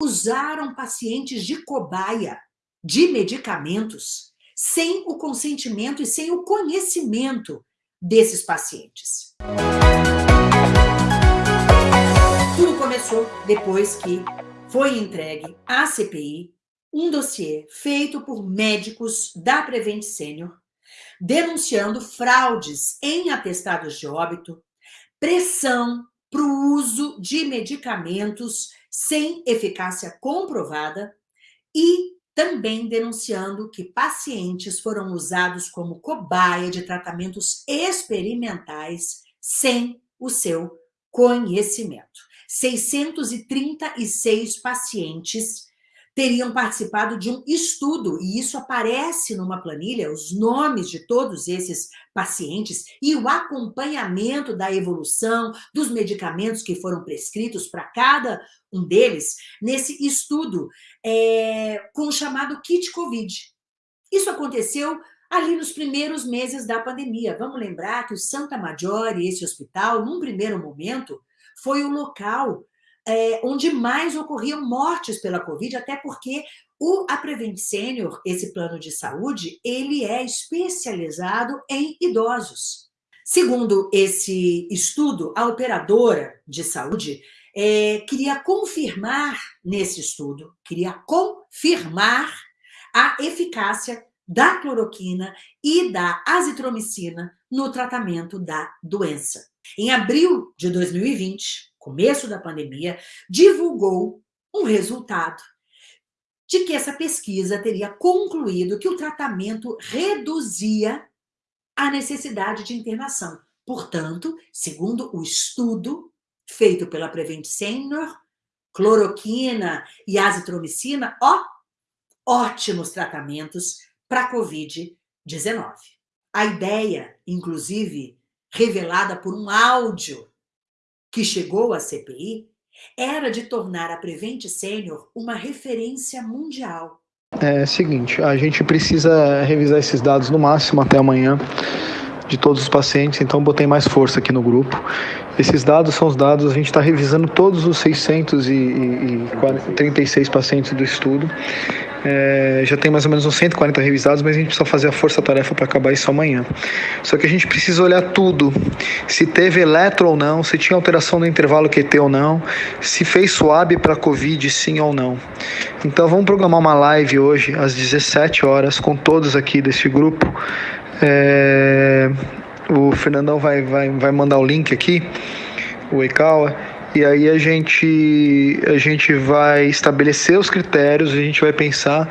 usaram pacientes de cobaia de medicamentos sem o consentimento e sem o conhecimento desses pacientes. Tudo começou depois que foi entregue à CPI um dossiê feito por médicos da Prevent Senior denunciando fraudes em atestados de óbito, pressão para o uso de medicamentos sem eficácia comprovada e também denunciando que pacientes foram usados como cobaia de tratamentos experimentais sem o seu conhecimento. 636 pacientes teriam participado de um estudo, e isso aparece numa planilha, os nomes de todos esses pacientes e o acompanhamento da evolução dos medicamentos que foram prescritos para cada um deles, nesse estudo é, com o chamado kit COVID. Isso aconteceu ali nos primeiros meses da pandemia. Vamos lembrar que o Santa Maggiore, esse hospital, num primeiro momento, foi o local é, onde mais ocorriam mortes pela Covid, até porque o, a Prevent Senior, esse plano de saúde, ele é especializado em idosos. Segundo esse estudo, a operadora de saúde é, queria confirmar nesse estudo, queria confirmar a eficácia da cloroquina e da azitromicina no tratamento da doença. Em abril de 2020, começo da pandemia, divulgou um resultado de que essa pesquisa teria concluído que o tratamento reduzia a necessidade de internação. Portanto, segundo o estudo feito pela Prevent Senior, cloroquina e azitromicina, ó, ótimos tratamentos para COVID-19. A ideia, inclusive, revelada por um áudio que chegou à CPI era de tornar a Prevent Senior uma referência mundial. É o seguinte, a gente precisa revisar esses dados no máximo até amanhã de todos os pacientes, então botei mais força aqui no grupo. Esses dados são os dados, a gente está revisando todos os 636 pacientes do estudo. É, já tem mais ou menos uns 140 revisados, mas a gente precisa fazer a força-tarefa para acabar isso amanhã. Só que a gente precisa olhar tudo: se teve eletro ou não, se tinha alteração no intervalo QT ou não, se fez swab para Covid sim ou não. Então vamos programar uma live hoje às 17 horas com todos aqui desse grupo. É, o Fernandão vai, vai, vai mandar o link aqui, o Eikawa e aí a gente, a gente vai estabelecer os critérios, a gente vai pensar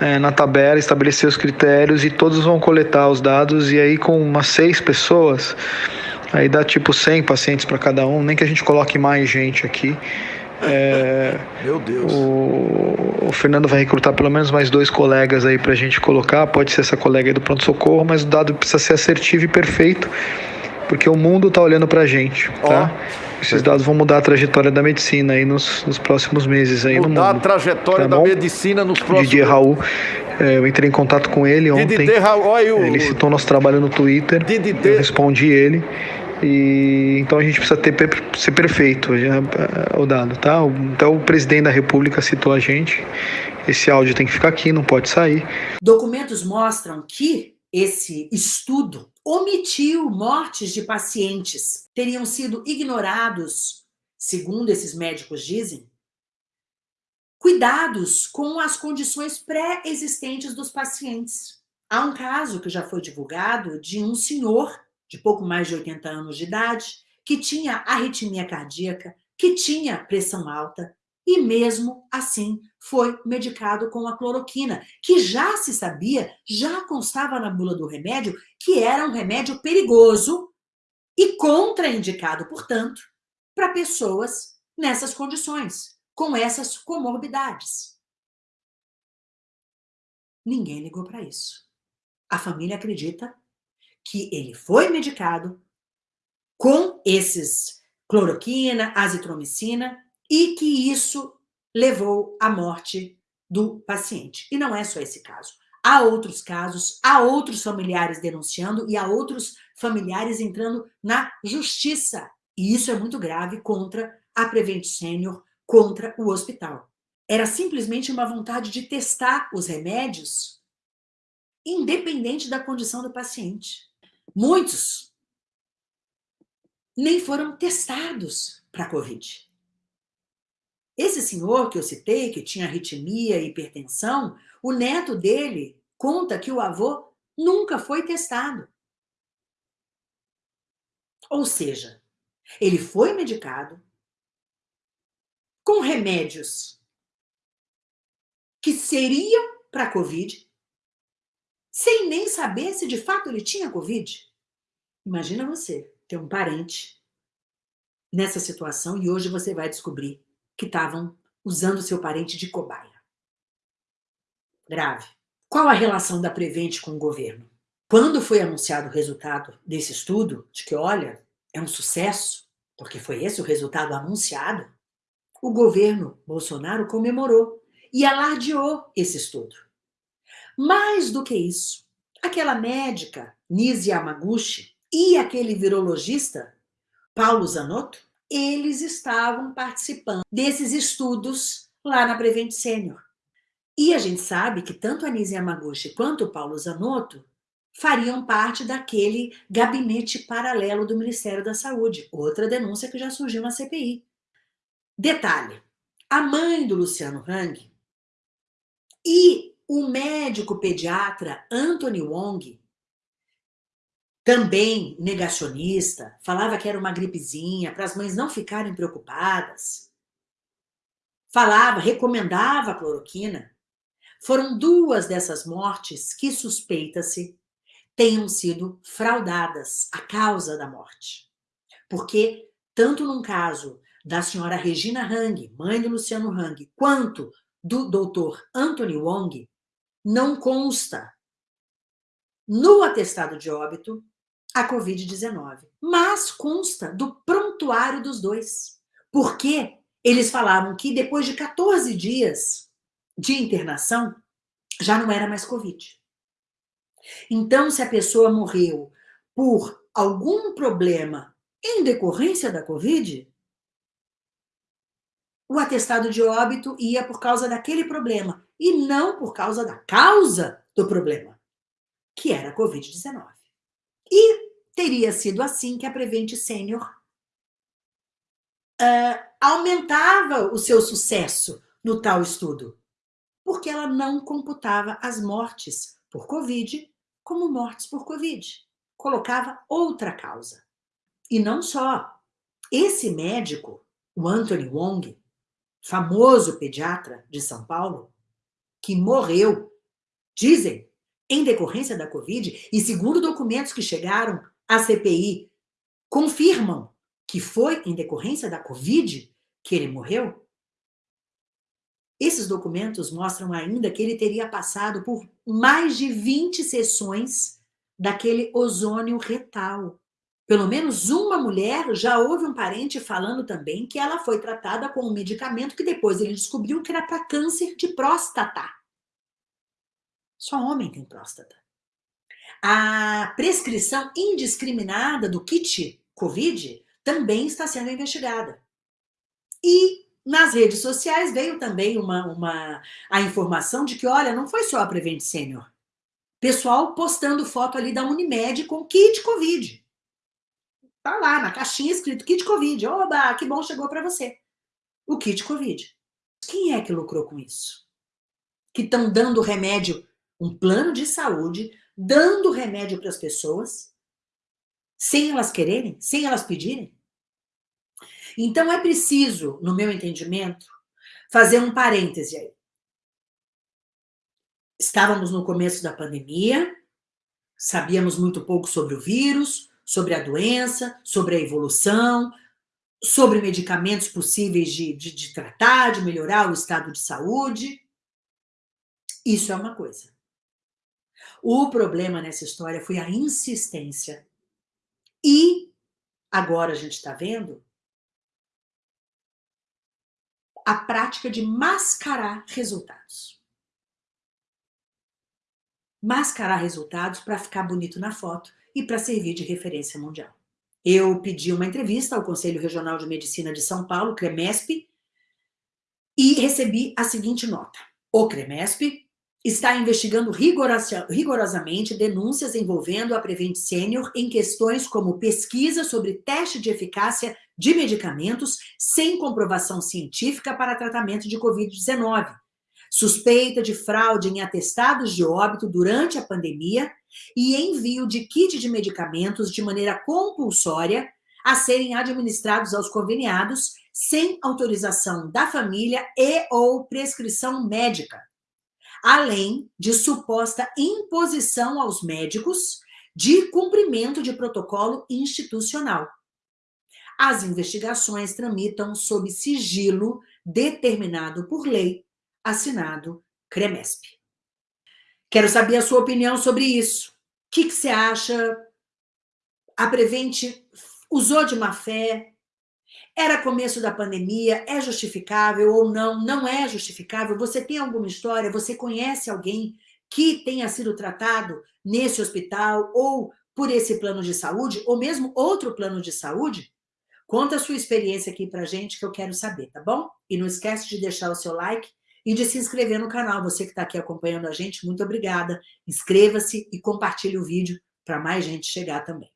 é, na tabela, estabelecer os critérios e todos vão coletar os dados e aí com umas seis pessoas, aí dá tipo 100 pacientes para cada um, nem que a gente coloque mais gente aqui. É, Meu Deus. O, o, Fernando vai recrutar pelo menos mais dois colegas aí para a gente colocar. Pode ser essa colega aí do pronto-socorro, mas o dado precisa ser assertivo e perfeito, porque o mundo está olhando para a gente. Tá? Oh. Esses dados vão mudar a trajetória da medicina aí nos, nos próximos meses aí mudar no mundo. a trajetória tá da medicina nos próximos Didier Raul, é, eu entrei em contato com ele ontem. Didier Raul, olha o... Ele citou nosso trabalho no Twitter. Didier... Eu respondi ele. E então a gente precisa ter ser perfeito já, o dado, tá? Então o presidente da República citou a gente. Esse áudio tem que ficar aqui, não pode sair. Documentos mostram que esse estudo omitiu mortes de pacientes, teriam sido ignorados, segundo esses médicos dizem, cuidados com as condições pré-existentes dos pacientes. Há um caso que já foi divulgado de um senhor de pouco mais de 80 anos de idade que tinha arritmia cardíaca, que tinha pressão alta, e mesmo assim foi medicado com a cloroquina, que já se sabia, já constava na bula do remédio, que era um remédio perigoso e contraindicado, portanto, para pessoas nessas condições, com essas comorbidades. Ninguém ligou para isso. A família acredita que ele foi medicado com esses cloroquina, azitromicina, e que isso levou à morte do paciente. E não é só esse caso. Há outros casos, há outros familiares denunciando e há outros familiares entrando na justiça. E isso é muito grave contra a Prevent Senior, contra o hospital. era simplesmente uma vontade de testar os remédios, independente da condição do paciente. Muitos nem foram testados para a Covid. Esse senhor que eu citei, que tinha arritmia e hipertensão, o neto dele conta que o avô nunca foi testado. Ou seja, ele foi medicado com remédios que seriam para Covid, sem nem saber se de fato ele tinha Covid. Imagina você ter um parente nessa situação e hoje você vai descobrir que estavam usando seu parente de cobaia. Grave. Qual a relação da Prevent com o governo? Quando foi anunciado o resultado desse estudo, de que, olha, é um sucesso, porque foi esse o resultado anunciado, o governo Bolsonaro comemorou e alardeou esse estudo. Mais do que isso, aquela médica, Nise Yamaguchi, e aquele virologista, Paulo Zanotto, eles estavam participando desses estudos lá na Prevent Senior. E a gente sabe que tanto a Nise Yamaguchi quanto o Paulo Zanotto fariam parte daquele gabinete paralelo do Ministério da Saúde, outra denúncia que já surgiu na CPI. Detalhe, a mãe do Luciano Hang e o médico pediatra Anthony Wong também negacionista, falava que era uma gripezinha, para as mães não ficarem preocupadas. Falava, recomendava a cloroquina. Foram duas dessas mortes que suspeita-se tenham sido fraudadas, a causa da morte. Porque, tanto num caso da senhora Regina Hang, mãe do Luciano Hang, quanto do doutor Anthony Wong, não consta no atestado de óbito a Covid-19. Mas consta do prontuário dos dois. Porque eles falavam que depois de 14 dias de internação, já não era mais Covid. Então, se a pessoa morreu por algum problema em decorrência da Covid, o atestado de óbito ia por causa daquele problema e não por causa da causa do problema, que era a Covid-19. E teria sido assim que a Prevent Senior uh, aumentava o seu sucesso no tal estudo, porque ela não computava as mortes por Covid como mortes por Covid. Colocava outra causa. E não só. Esse médico, o Anthony Wong, famoso pediatra de São Paulo, que morreu, dizem, em decorrência da Covid, e segundo documentos que chegaram a CPI confirmam que foi em decorrência da Covid que ele morreu? Esses documentos mostram ainda que ele teria passado por mais de 20 sessões daquele ozônio retal. Pelo menos uma mulher já houve um parente falando também que ela foi tratada com um medicamento que depois ele descobriu que era para câncer de próstata. Só homem tem próstata. A prescrição indiscriminada do kit COVID também está sendo investigada. E nas redes sociais veio também uma, uma, a informação de que, olha, não foi só a Prevent Senior. Pessoal postando foto ali da Unimed com kit COVID. Tá lá na caixinha escrito kit COVID. Oba, que bom, chegou para você. O kit COVID. Quem é que lucrou com isso? Que estão dando remédio, um plano de saúde dando remédio para as pessoas, sem elas quererem, sem elas pedirem. Então é preciso, no meu entendimento, fazer um parêntese aí. Estávamos no começo da pandemia, sabíamos muito pouco sobre o vírus, sobre a doença, sobre a evolução, sobre medicamentos possíveis de, de, de tratar, de melhorar o estado de saúde. Isso é uma coisa. O problema nessa história foi a insistência. E agora a gente está vendo a prática de mascarar resultados. Mascarar resultados para ficar bonito na foto e para servir de referência mundial. Eu pedi uma entrevista ao Conselho Regional de Medicina de São Paulo, CREMESP, e recebi a seguinte nota. O CREMESP está investigando rigorosamente denúncias envolvendo a Prevent Senior em questões como pesquisa sobre teste de eficácia de medicamentos sem comprovação científica para tratamento de Covid-19, suspeita de fraude em atestados de óbito durante a pandemia e envio de kit de medicamentos de maneira compulsória a serem administrados aos conveniados sem autorização da família e ou prescrição médica, além de suposta imposição aos médicos de cumprimento de protocolo institucional. As investigações tramitam sob sigilo determinado por lei, assinado CREMESP. Quero saber a sua opinião sobre isso. O que, que você acha? A Prevent usou de má fé? Era começo da pandemia? É justificável ou não? Não é justificável? Você tem alguma história? Você conhece alguém que tenha sido tratado nesse hospital ou por esse plano de saúde, ou mesmo outro plano de saúde? Conta a sua experiência aqui pra gente que eu quero saber, tá bom? E não esquece de deixar o seu like e de se inscrever no canal. Você que está aqui acompanhando a gente, muito obrigada. Inscreva-se e compartilhe o vídeo para mais gente chegar também.